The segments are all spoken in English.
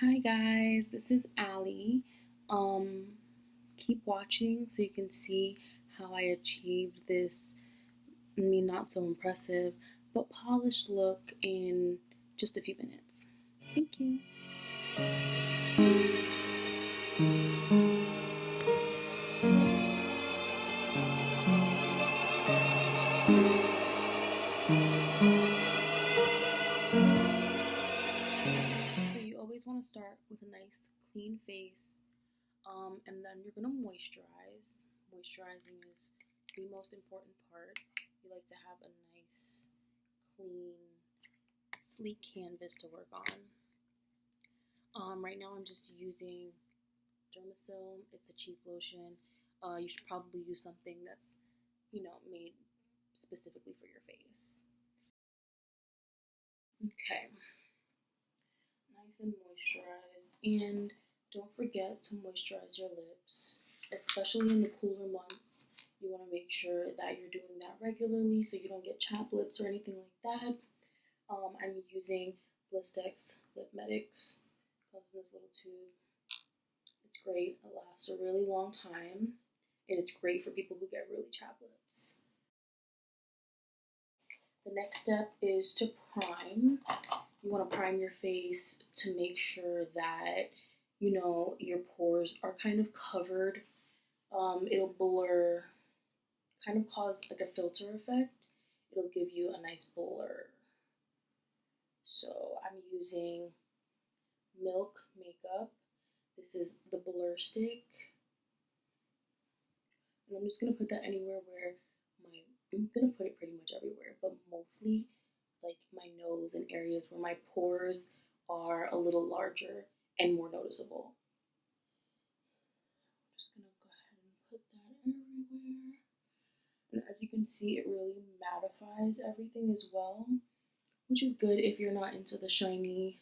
Hi guys, this is Allie. Um, keep watching so you can see how I achieved this, I mean, not so impressive, but polished look in just a few minutes. Thank you. So with a nice clean face, um, and then you're gonna moisturize. Moisturizing is the most important part. You like to have a nice, clean, sleek canvas to work on. Um, right now I'm just using Dermasil. It's a cheap lotion. Uh, you should probably use something that's, you know, made specifically for your face. Okay nice and moisturized. And don't forget to moisturize your lips, especially in the cooler months. You want to make sure that you're doing that regularly so you don't get chapped lips or anything like that. Um, I'm using Blistex Lip Medex. Comes in this little tube. It's great. It lasts a really long time, and it's great for people who get really chapped lips. The next step is to prime you want to prime your face to make sure that you know your pores are kind of covered. Um, it'll blur, kind of cause like a filter effect. It'll give you a nice blur. So I'm using Milk Makeup. This is the blur stick. And I'm just gonna put that anywhere where my I'm gonna put it pretty much everywhere, but mostly like my nose and areas where my pores are a little larger and more noticeable. I'm just gonna go ahead and put that everywhere. And as you can see, it really mattifies everything as well, which is good if you're not into the shiny,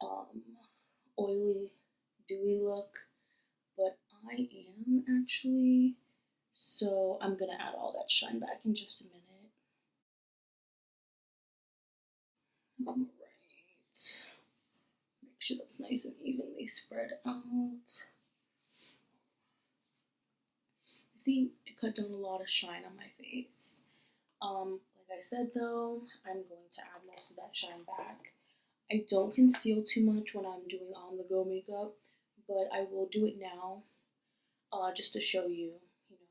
um, oily, dewy look. But I am actually, so I'm gonna add all that shine back in just a minute. All right. Make sure that's nice and evenly spread out. See, it cut down a lot of shine on my face. Um, like I said though, I'm going to add most of that shine back. I don't conceal too much when I'm doing on the go makeup, but I will do it now uh, just to show you, you know,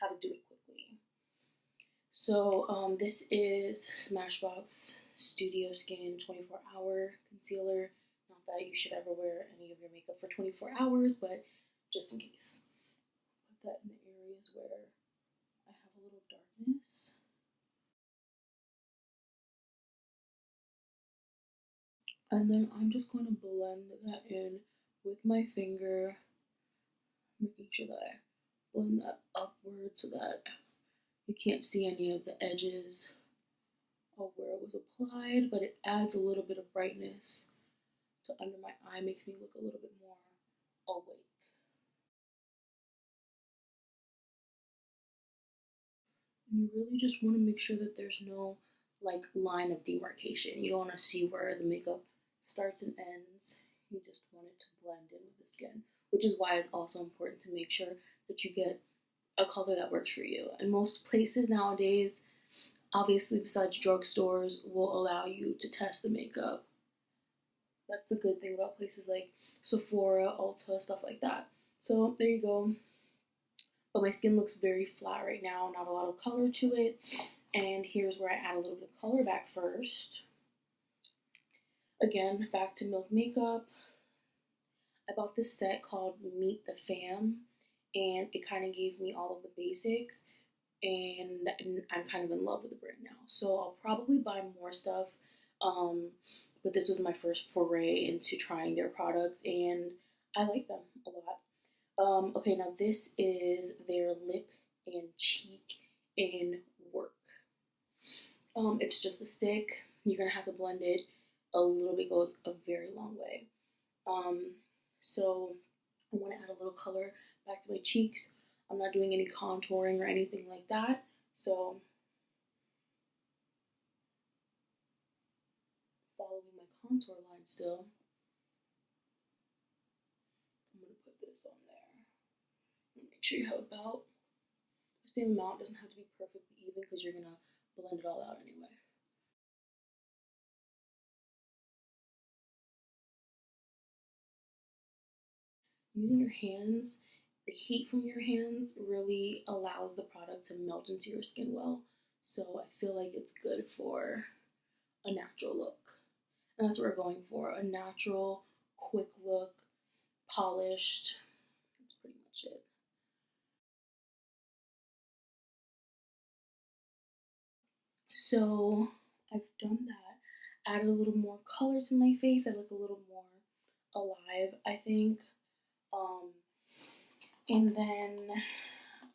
how to do it quickly. So um, this is Smashbox Studio Skin 24 Hour Concealer. Not that you should ever wear any of your makeup for 24 hours, but just in case. Put that in the areas where I have a little darkness. And then I'm just going to blend that in with my finger, making sure that I blend that upward so that you can't see any of the edges where it was applied, but it adds a little bit of brightness to under my eye, makes me look a little bit more awake. You really just want to make sure that there's no like line of demarcation. You don't want to see where the makeup starts and ends. You just want it to blend in with the skin, which is why it's also important to make sure that you get a color that works for you. And most places nowadays, obviously besides drugstores, will allow you to test the makeup. That's the good thing about places like Sephora, Ulta, stuff like that. So there you go. But my skin looks very flat right now, not a lot of color to it. And here's where I add a little bit of color back first. Again, back to Milk Makeup. I bought this set called Meet the Fam, and it kind of gave me all of the basics and I'm kind of in love with the brand now. So I'll probably buy more stuff. Um, but this was my first foray into trying their products, and I like them a lot. Um, okay, now this is their lip and cheek in Werk. Um, it's just a stick. You're gonna have to blend it. A little bit goes a very long way. Um, so I want to add a little color back to my cheeks. I'm not doing any contouring or anything like that. So following my contour line still. I'm gonna put this on there. Make sure you have about the same amount. It doesn't have to be perfectly even because you're gonna blend it all out anyway. Using your hands the heat from your hands really allows the product to melt into your skin well. So I feel like it's good for a natural look. And that's what we're going for a natural, quick look, polished. That's pretty much it. So I've done that. Added a little more color to my face. I look a little more alive, I think. And then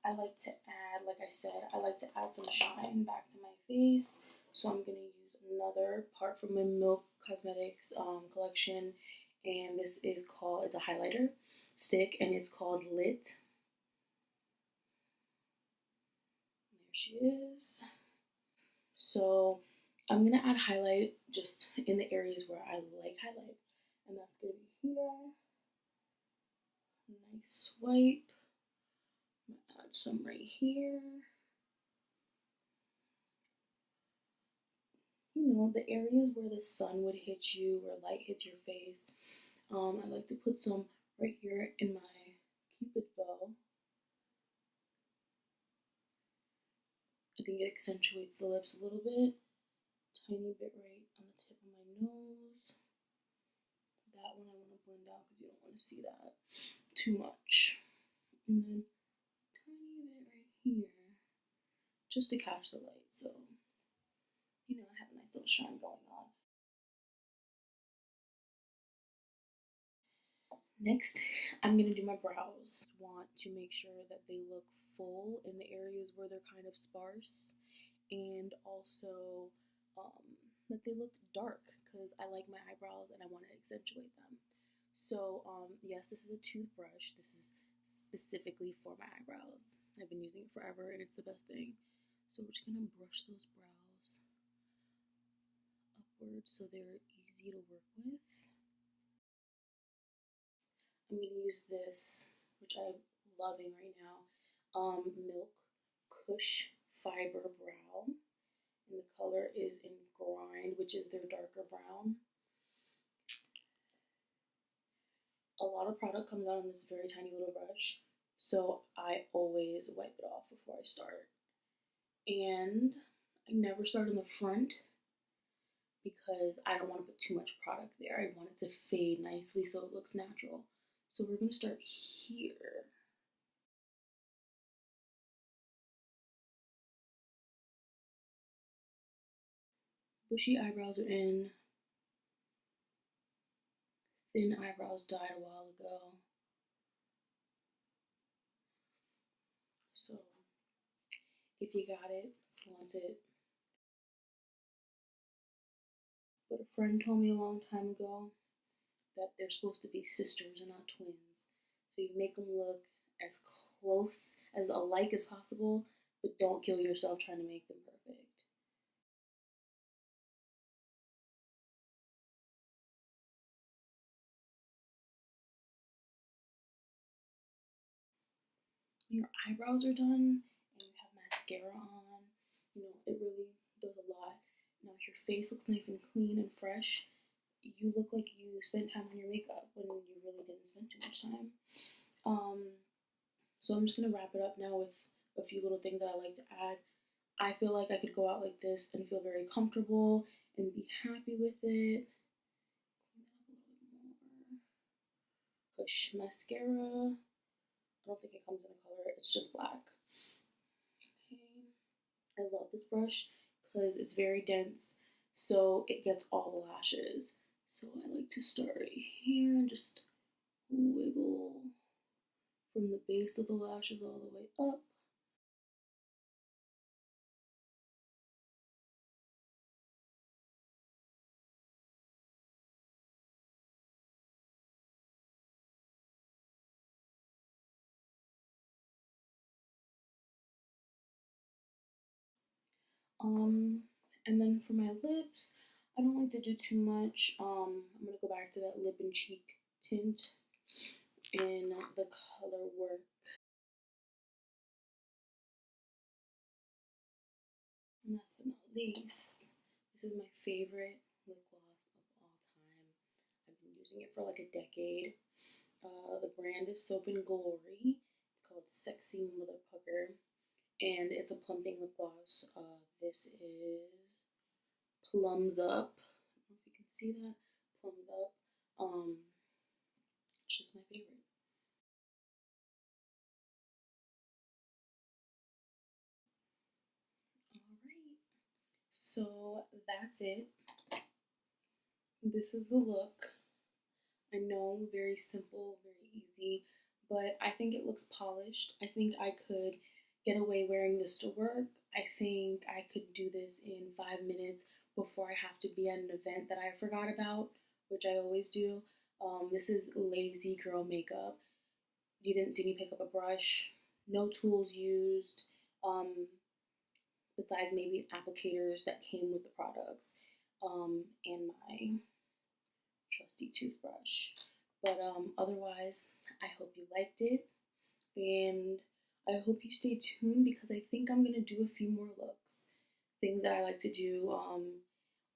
I like to add, like I said, I like to add some shine back to my face. So I'm gonna use another part from my Milk Cosmetics um, collection, and this is called, it's a highlighter stick, and it's called Lit. There she is. So I'm gonna add highlight just in the areas where I like highlight, and that's gonna be here. Nice swipe. I'll add some right here. You know, the areas where the sun would hit you, where light hits your face. Um, I like to put some right here in my cupid bow. I think it accentuates the lips a little bit. Tiny bit right on the tip of my nose. That one I want to blend out because you don't want to see that too much. And then tiny bit right here just to catch the light. So, you know, I have a nice little shine going on. Next, I'm going to do my brows. Want to make sure that they look full in the areas where they're kind of sparse and also um, that they look dark because I like my eyebrows and I want to accentuate them. So, um, yes, this is a toothbrush. This is specifically for my eyebrows. I've been using it forever and it's the best thing. So, we're just going to brush those brows upward so they're easy to work with. I'm to use this, which I'm loving right now, um, Milk Kush Fiber Brow. And the color is in Grind, which is their darker brown. A lot of product comes out in this very tiny little brush, so I always wipe it off before I start. And I never start in the front because I don't want to put too much product there. I want it to fade nicely so it looks natural. So we're going to start here. Bushy eyebrows are in. Thin eyebrows died a while ago. So if you got it, flaunt it. But a friend told me a long time ago that they're supposed to be sisters and not twins. So you make them look as close, as alike as possible, but don't kill yourself trying to make them perfect. Your eyebrows are done and you have mascara on, you know, it really does a lot. Now, if your face looks nice and clean and fresh, you look like you spent time on your makeup when you really didn't spend too much time. Um, so I'm just gonna wrap it up now with a few little things that I like to add. I feel like I could go out like this and feel very comfortable and be happy with it. Kush mascara. I don't think it comes in a color, it's just black. Okay. I love this brush because it's very dense, so it gets all the lashes. So I like to start right here and just wiggle from the base of the lashes all the way up. Um, and then for my lips, I don't like to do too much. Um, I'm going to go back to that lip and cheek tint in the color Werk. And last but not least, this is my favorite lip gloss of all time. I've been using it for like a decade. Uh, the brand is Soap and Glory. It's called Sexy Mother Pucker and it's a plumping lip gloss. Uh, this is Plums Up. I don't know if you can see that. Plums Up. Um, it's just my favorite. Alright, so that's it. This is the look. I know, very simple, very easy, but I think it looks polished. I think I could get away wearing this to work. I think I could do this in five minutes before I have to be at an event that I forgot about, which I always do. Um, this is lazy girl makeup. You didn't see me pick up a brush, no tools used, um, besides maybe applicators that came with the products, um, and my trusty toothbrush. But um, otherwise, I hope you liked it, and I hope you stay tuned because I think I'm gonna do a few more looks. Things that I like to do. Um,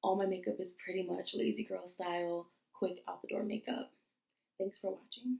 all my makeup is pretty much lazy girl style, quick out the door makeup. Thanks for watching.